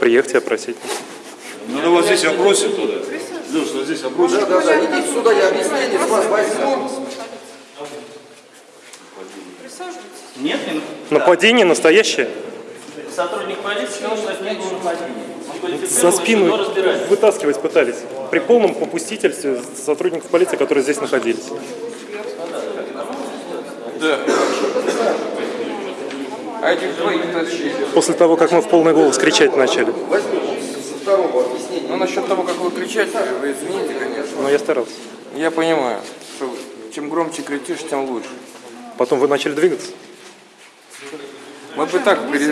приехать и опросить. Надо вот здесь опросить туда. Леш, вот здесь опросить. Да, да, идите сюда, я объяснение с вас возьму. Нет, не- Нападение настоящее. сотрудник полиции сказал, что это не было нападение. За спину вытаскивать пытались. При полном попустительстве сотрудников полиции, которые здесь находились. А этих двоих тащили. После того, как мы в полный голос кричать начали. Ну, насчет того, как вы кричите, вы извините, конечно. Но я старался. Я понимаю, что чем громче кричишь, тем лучше. Потом вы начали двигаться. Мы бы так